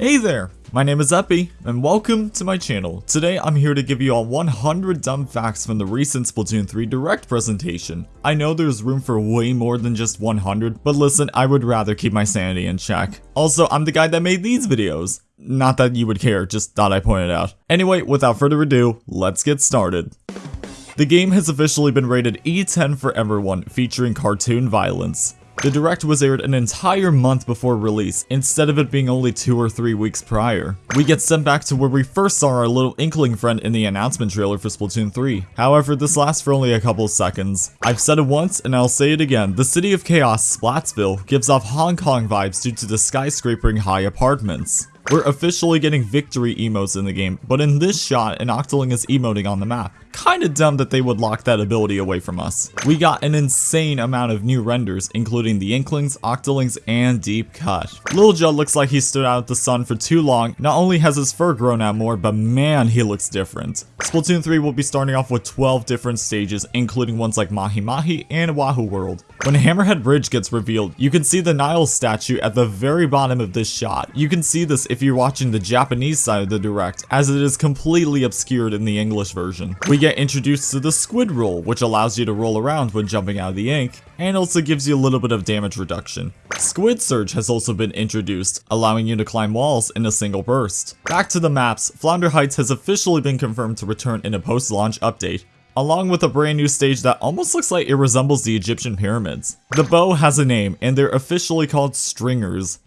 Hey there, my name is Epi, and welcome to my channel. Today I'm here to give you all 100 dumb facts from the recent Splatoon 3 Direct presentation. I know there's room for way more than just 100, but listen, I would rather keep my sanity in check. Also, I'm the guy that made these videos. Not that you would care, just thought I pointed out. Anyway, without further ado, let's get started. The game has officially been rated E10 for everyone, featuring cartoon violence. The Direct was aired an entire month before release, instead of it being only 2 or 3 weeks prior. We get sent back to where we first saw our little inkling friend in the announcement trailer for Splatoon 3. However, this lasts for only a couple seconds. I've said it once, and I'll say it again, the City of Chaos, Splatsville, gives off Hong Kong vibes due to the skyscrapering high apartments. We're officially getting victory emotes in the game, but in this shot, an Octoling is emoting on the map. Kinda dumb that they would lock that ability away from us. We got an insane amount of new renders, including the Inklings, Octolings, and Deep Cut. Lil Judd looks like he stood out the sun for too long, not only has his fur grown out more, but man, he looks different. Splatoon 3 will be starting off with 12 different stages, including ones like Mahi Mahi and Wahoo World. When Hammerhead Bridge gets revealed, you can see the Nile statue at the very bottom of this shot. You can see this if you're watching the Japanese side of the Direct, as it is completely obscured in the English version. We get introduced to the Squid Roll, which allows you to roll around when jumping out of the ink, and also gives you a little bit of damage reduction. Squid Surge has also been introduced, allowing you to climb walls in a single burst. Back to the maps, Flounder Heights has officially been confirmed to return in a post-launch update, along with a brand new stage that almost looks like it resembles the Egyptian pyramids. The bow has a name, and they're officially called Stringers.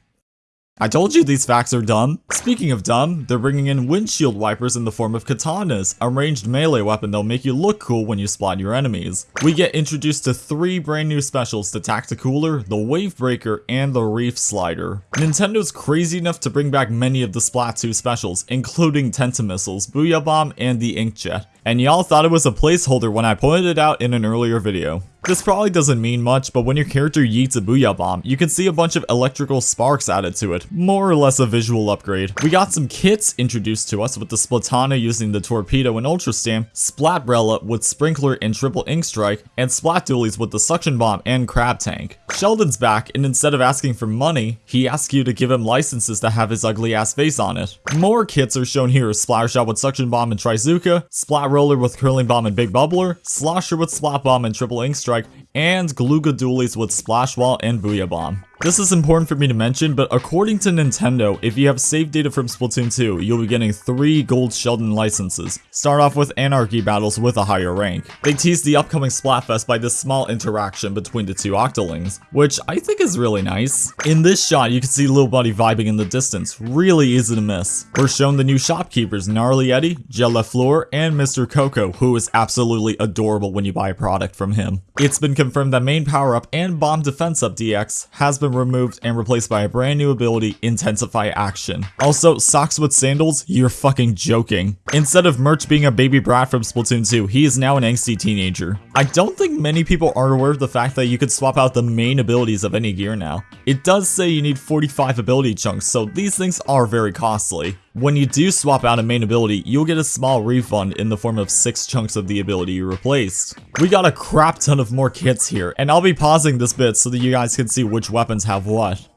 I told you these facts are dumb. Speaking of dumb, they're bringing in windshield wipers in the form of katanas, a ranged melee weapon that'll make you look cool when you spot your enemies. We get introduced to three brand new specials, the Tacticooler, the Wave Breaker, and the Reef Slider. Nintendo's crazy enough to bring back many of the Splat 2 specials, including Tentamissiles, Booyah Bomb, and the Inkjet. And y'all thought it was a placeholder when I pointed it out in an earlier video. This probably doesn't mean much, but when your character yeets a Booyah Bomb, you can see a bunch of electrical sparks added to it, more or less a visual upgrade. We got some kits introduced to us with the Splatana using the Torpedo and Ultra Stamp, Splatbrella with Sprinkler and Triple Ink Strike, and Splat Dualies with the Suction Bomb and Crab Tank. Sheldon's back, and instead of asking for money, he asks you to give him licenses that have his ugly ass face on it. More kits are shown here, Splattershot with Suction Bomb and Trizooka, Splat Roller with Curling Bomb and Big Bubbler, Slosher with Splat Bomb and Triple Ink Strike, Strike, and Glooga Dualies with Splash Wall and Booyah Bomb. This is important for me to mention, but according to Nintendo, if you have save data from Splatoon 2, you'll be getting 3 Gold Sheldon licenses. Start off with Anarchy battles with a higher rank. They teased the upcoming Splatfest by this small interaction between the two Octolings, which I think is really nice. In this shot, you can see Lil Buddy vibing in the distance, really easy to miss. We're shown the new shopkeepers, Gnarly Eddy, Gel Fleur, and Mr. Coco, who is absolutely adorable when you buy a product from him. It's been confirmed that main power-up and bomb defense up DX has been removed and replaced by a brand new ability, Intensify Action. Also, socks with sandals? You're fucking joking. Instead of Murch being a baby brat from Splatoon 2, he is now an angsty teenager. I don't think many people are aware of the fact that you could swap out the main abilities of any gear now. It does say you need 45 ability chunks, so these things are very costly. When you do swap out a main ability, you'll get a small refund in the form of 6 chunks of the ability you replaced. We got a crap ton of more kits here, and I'll be pausing this bit so that you guys can see which weapons have what.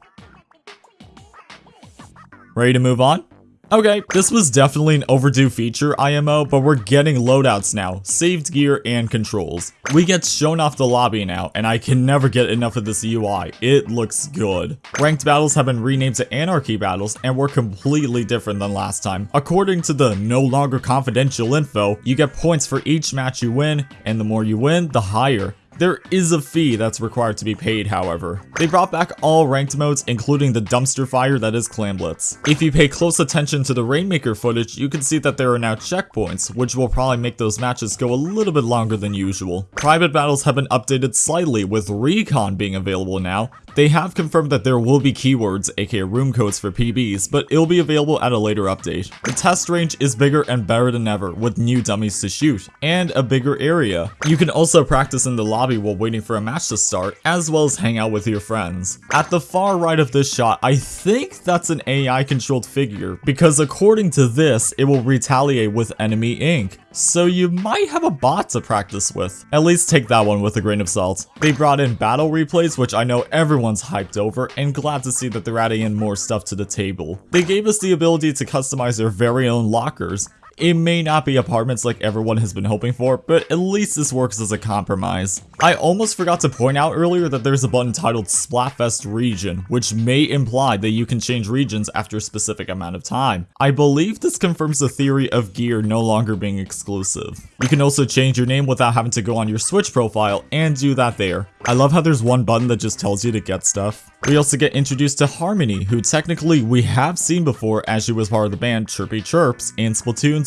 Ready to move on? Okay, this was definitely an overdue feature, IMO, but we're getting loadouts now, saved gear, and controls. We get shown off the lobby now, and I can never get enough of this UI. It looks good. Ranked battles have been renamed to Anarchy battles, and were completely different than last time. According to the no longer confidential info, you get points for each match you win, and the more you win, the higher. There is a fee that's required to be paid, however. They brought back all ranked modes, including the dumpster fire that is Clamblitz. If you pay close attention to the Rainmaker footage, you can see that there are now checkpoints, which will probably make those matches go a little bit longer than usual. Private battles have been updated slightly, with Recon being available now. They have confirmed that there will be keywords, aka room codes for PBs, but it'll be available at a later update. The test range is bigger and better than ever, with new dummies to shoot, and a bigger area. You can also practice in the lobby lobby while waiting for a match to start, as well as hang out with your friends. At the far right of this shot, I think that's an AI controlled figure, because according to this, it will retaliate with enemy ink. So you might have a bot to practice with. At least take that one with a grain of salt. They brought in battle replays, which I know everyone's hyped over, and glad to see that they're adding in more stuff to the table. They gave us the ability to customize their very own lockers, it may not be apartments like everyone has been hoping for, but at least this works as a compromise. I almost forgot to point out earlier that there's a button titled Splatfest Region, which may imply that you can change regions after a specific amount of time. I believe this confirms the theory of gear no longer being exclusive. You can also change your name without having to go on your Switch profile and do that there. I love how there's one button that just tells you to get stuff. We also get introduced to Harmony, who technically we have seen before as she was part of the band Chirpy Chirps in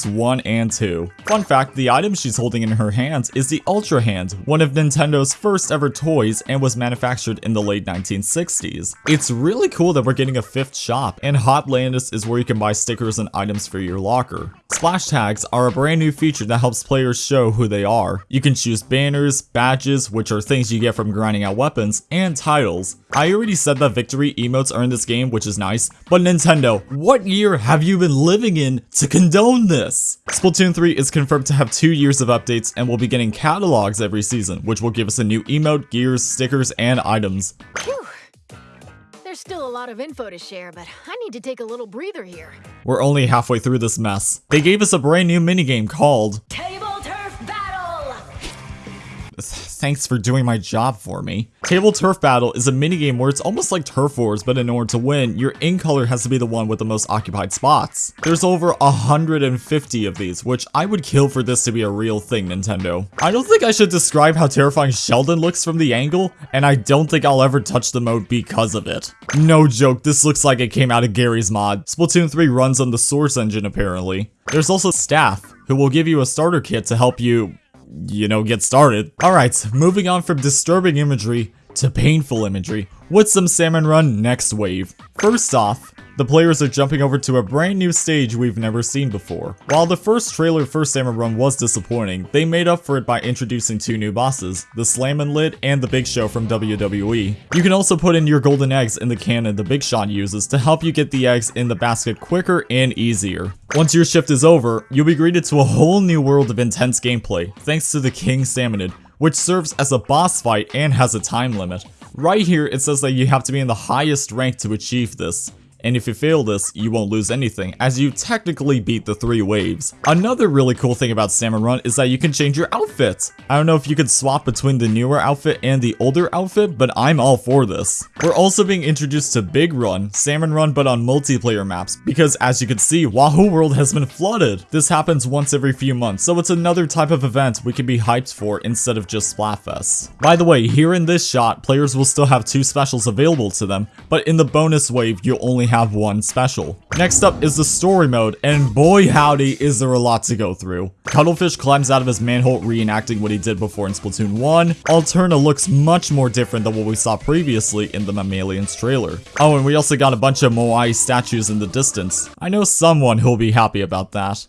Splatoons 1 and 2. Fun fact, the item she's holding in her hands is the Ultra Hand, one of Nintendo's first ever toys and was manufactured in the late 1960s. It's really cool that we're getting a fifth shop, and Hotlantis is where you can buy stickers and items for your locker. Splash tags are a brand new feature that helps players show who they are. You can choose banners, badges, which are things you get from grinding out weapons, and titles. I already said that victory emotes are in this game, which is nice, but Nintendo, what year have you been living in to condone this? Splatoon 3 is confirmed to have two years of updates and will be getting catalogs every season, which will give us a new emote, gears, stickers, and items. There's still a lot of info to share, but I need to take a little breather here. We're only halfway through this mess. They gave us a brand new minigame called Thanks for doing my job for me. Table Turf Battle is a minigame where it's almost like Turf Wars, but in order to win, your in color has to be the one with the most occupied spots. There's over 150 of these, which I would kill for this to be a real thing, Nintendo. I don't think I should describe how terrifying Sheldon looks from the angle, and I don't think I'll ever touch the mode because of it. No joke, this looks like it came out of Garry's Mod. Splatoon 3 runs on the Source engine apparently. There's also Staff, who will give you a starter kit to help you you know, get started. Alright, moving on from disturbing imagery to painful imagery. What's some Salmon Run next wave? First off, the players are jumping over to a brand new stage we've never seen before. While the first trailer for Salmon Run was disappointing, they made up for it by introducing two new bosses, the Slammin' Lid and the Big Show from WWE. You can also put in your golden eggs in the cannon the Big Shot uses to help you get the eggs in the basket quicker and easier. Once your shift is over, you'll be greeted to a whole new world of intense gameplay, thanks to the King Salmonid, which serves as a boss fight and has a time limit. Right here, it says that you have to be in the highest rank to achieve this and if you fail this, you won't lose anything, as you technically beat the three waves. Another really cool thing about Salmon Run is that you can change your outfit. I don't know if you could swap between the newer outfit and the older outfit, but I'm all for this. We're also being introduced to Big Run, Salmon Run but on multiplayer maps, because as you can see, Wahoo World has been flooded. This happens once every few months, so it's another type of event we can be hyped for instead of just Splatfest. By the way, here in this shot, players will still have two specials available to them, but in the bonus wave, you'll only have one special. Next up is the story mode, and boy howdy is there a lot to go through. Cuttlefish climbs out of his manhole reenacting what he did before in Splatoon 1. Alterna looks much more different than what we saw previously in the Mammalians trailer. Oh, and we also got a bunch of Moai statues in the distance. I know someone who'll be happy about that.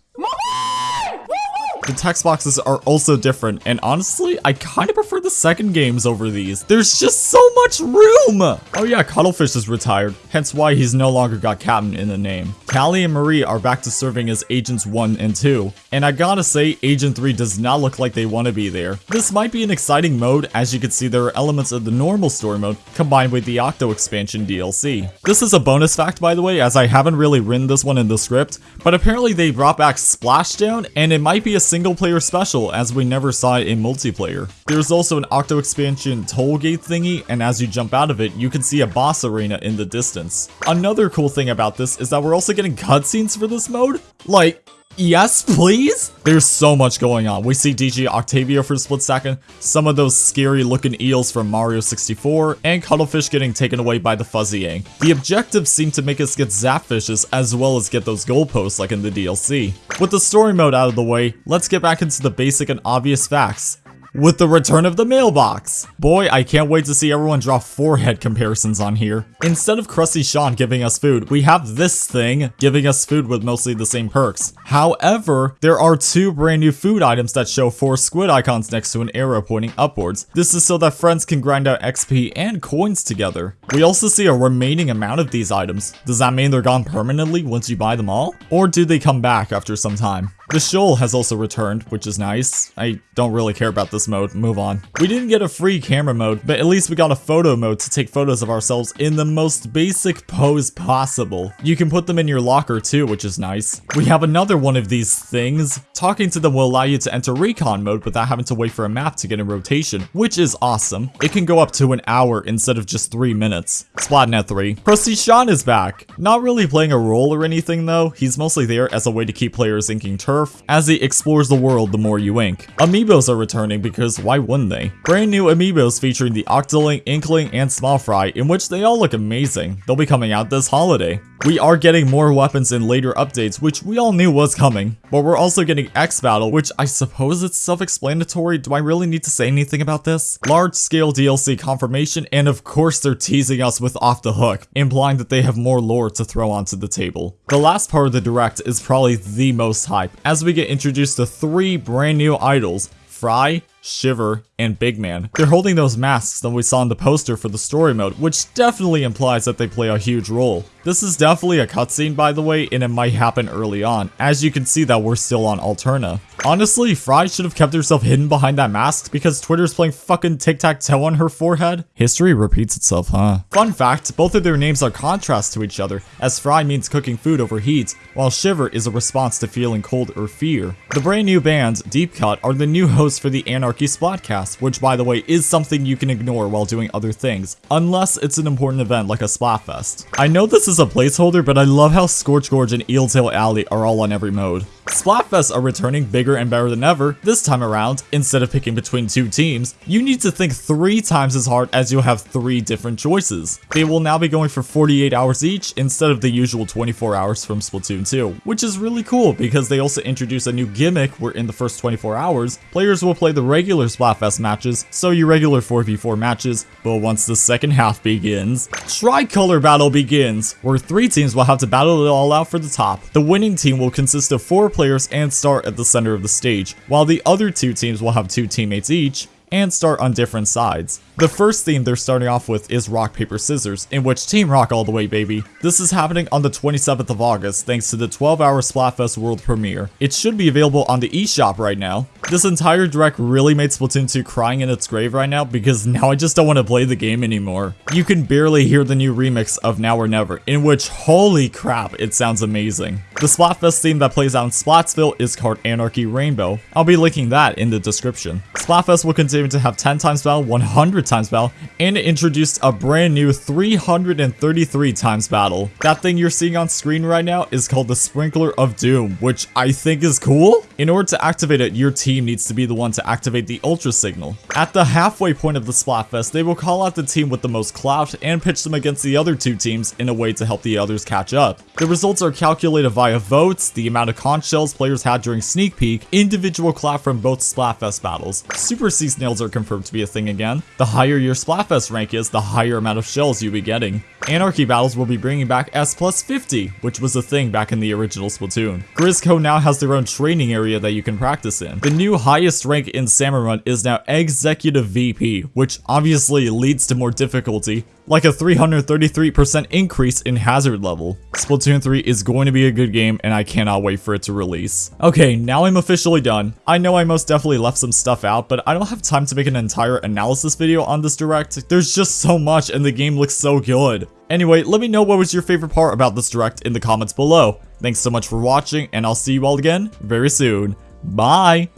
The text boxes are also different, and honestly, I kinda prefer the second games over these. There's just so much room! Oh yeah, Cuttlefish is retired, hence why he's no longer got Captain in the name. Callie and Marie are back to serving as Agents 1 and 2, and I gotta say, Agent 3 does not look like they want to be there. This might be an exciting mode, as you can see there are elements of the normal story mode combined with the Octo expansion DLC. This is a bonus fact by the way, as I haven't really written this one in the script, but apparently they brought back Splashdown, and it might be a single player special as we never saw it in multiplayer. There's also an Octo expansion toll gate thingy and as you jump out of it you can see a boss arena in the distance. Another cool thing about this is that we're also getting cutscenes for this mode. Like, Yes, please? There's so much going on. We see DJ Octavio for a split second, some of those scary looking eels from Mario 64, and Cuttlefish getting taken away by the Fuzzy Yang. The objectives seem to make us get Zapfishes as well as get those goalposts like in the DLC. With the story mode out of the way, let's get back into the basic and obvious facts. With the return of the mailbox. Boy, I can't wait to see everyone draw forehead comparisons on here. Instead of Crusty Sean giving us food, we have this thing giving us food with mostly the same perks. However, there are two brand new food items that show four squid icons next to an arrow pointing upwards. This is so that friends can grind out XP and coins together. We also see a remaining amount of these items. Does that mean they're gone permanently once you buy them all? Or do they come back after some time? The shoal has also returned, which is nice. I don't really care about this mode, move on. We didn't get a free camera mode, but at least we got a photo mode to take photos of ourselves in the most basic pose possible. You can put them in your locker too, which is nice. We have another one of these things. Talking to them will allow you to enter recon mode without having to wait for a map to get in rotation, which is awesome. It can go up to an hour instead of just three minutes. Splatnet 3. Crusty Sean is back. Not really playing a role or anything though, he's mostly there as a way to keep players inking turf as he explores the world the more you ink. Amiibos are returning because why wouldn't they? Brand new amiibos featuring the Octoling, Inkling, and Small Fry in which they all look amazing. They'll be coming out this holiday. We are getting more weapons in later updates, which we all knew was coming, but we're also getting X Battle, which I suppose it's self-explanatory. Do I really need to say anything about this? Large-scale DLC confirmation, and of course they're teasing us with Off the Hook, implying that they have more lore to throw onto the table. The last part of the direct is probably the most hype, as we get introduced to three brand new idols, Frye, Shiver, and Big Man. They're holding those masks that we saw in the poster for the story mode, which definitely implies that they play a huge role. This is definitely a cutscene by the way, and it might happen early on, as you can see that we're still on Alterna. Honestly, Frye should have kept herself hidden behind that mask because Twitter's playing fucking tic-tac-toe on her forehead. History repeats itself, huh? Fun fact, both of their names are contrast to each other, as Frye means cooking food over heat, while Shiver is a response to feeling cold or fear. The brand new band, Deep Cut, are the new hosts for the Anarchy Splatcast, which by the way is something you can ignore while doing other things, unless it's an important event like a Splatfest. I know this is a placeholder, but I love how Scorch Gorge and Eeltail Alley are all on every mode. Splatfests are returning bigger and better than ever. This time around, instead of picking between two teams, you need to think three times as hard as you'll have three different choices. They will now be going for 48 hours each instead of the usual 24 hours from Splatoon 2, which is really cool because they also introduce a new gimmick where in the first 24 hours, players will play the regular Splatfest matches, so your regular 4v4 matches, but once the second half begins, Tricolor Battle begins, where three teams will have to battle it all out for the top. The winning team will consist of four players and start at the center of the stage, while the other two teams will have two teammates each, and start on different sides. The first theme they're starting off with is Rock Paper Scissors, in which Team Rock all the way baby. This is happening on the 27th of August thanks to the 12-hour Splatfest world premiere. It should be available on the eShop right now. This entire direct really made Splatoon 2 crying in its grave right now because now I just don't want to play the game anymore. You can barely hear the new remix of Now or Never, in which holy crap, it sounds amazing. The Splatfest theme that plays out in Splatsville is called Anarchy Rainbow. I'll be linking that in the description. Splatfest will continue to have 10 times battle, 100 times battle, and it introduced a brand new 333 times battle. That thing you're seeing on screen right now is called the Sprinkler of Doom, which I think is cool. In order to activate it, your team needs to be the one to activate the Ultra Signal. At the halfway point of the Splatfest, they will call out the team with the most clout and pitch them against the other two teams in a way to help the others catch up. The results are calculated via votes, the amount of conch shells players had during Sneak Peek, individual clout from both Splatfest battles. Super Sea Snails are confirmed to be a thing again. The higher your Splatfest rank is, the higher amount of shells you'll be getting. Anarchy battles will be bringing back S plus 50, which was a thing back in the original Splatoon. Grizzco now has their own training area that you can practice in. The new highest rank in Salmon Run is now Executive VP, which obviously leads to more difficulty, like a 333% increase in hazard level. Splatoon 3 is going to be a good game and I cannot wait for it to release. Okay, now I'm officially done. I know I most definitely left some stuff out, but I don't have time to make an entire analysis video on this direct. There's just so much and the game looks so good. Anyway, let me know what was your favorite part about this direct in the comments below. Thanks so much for watching and I'll see you all again very soon. Bye!